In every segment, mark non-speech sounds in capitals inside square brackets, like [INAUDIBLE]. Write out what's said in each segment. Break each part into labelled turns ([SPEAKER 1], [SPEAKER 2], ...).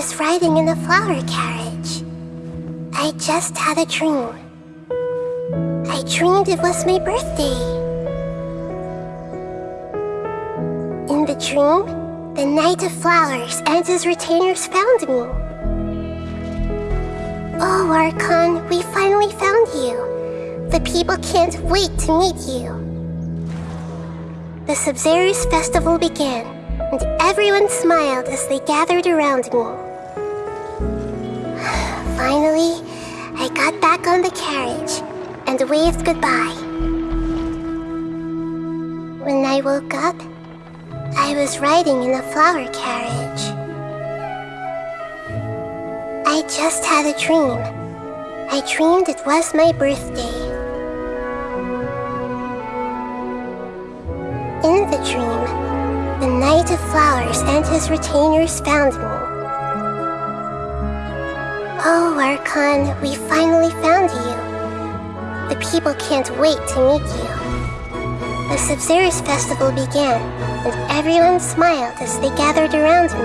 [SPEAKER 1] was riding in a flower carriage. I just had a dream. I dreamed it was my birthday. In the dream, the Knight of Flowers and his retainers found me. Oh, Archon, we finally found you. The people can't wait to meet you. The Sabzeruz festival began, and everyone smiled as they gathered around me. Back on the carriage and waved goodbye. When I woke up, I was riding in a flower carriage. I just had a dream. I dreamed it was my birthday. In the dream, the Knight of Flowers and his retainers found me. Oh, Archon, we finally found you. The people can't wait to meet you. The Sabzeruz festival began, and everyone smiled as they gathered around me.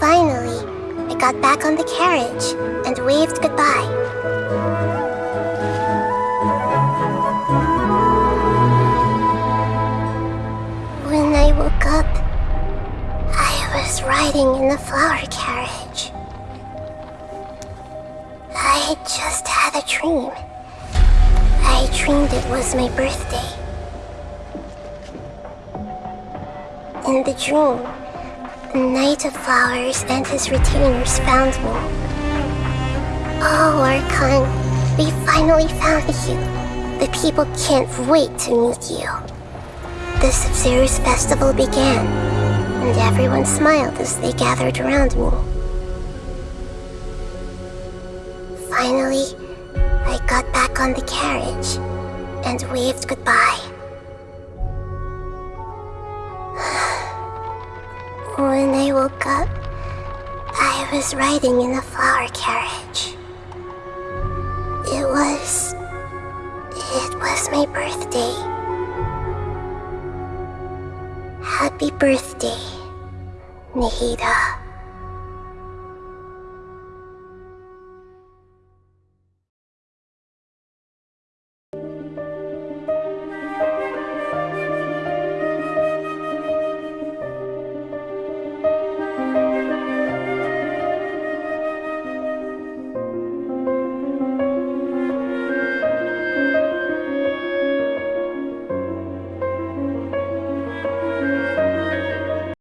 [SPEAKER 1] Finally, I got back on the carriage and waved goodbye. Riding in the flower carriage. I just had a dream. I dreamed it was my birthday. In the dream, the Knight of Flowers and his retainers found me. Oh, Archon, we finally found you. The people can't wait to meet you. The Sabzeruz festival began, and everyone smiled as they gathered around me. Finally, I got back on the carriage and waved goodbye. [SIGHS] When I woke up, I was riding in a flower carriage. It was. It was my birthday. Happy birthday, Nahida.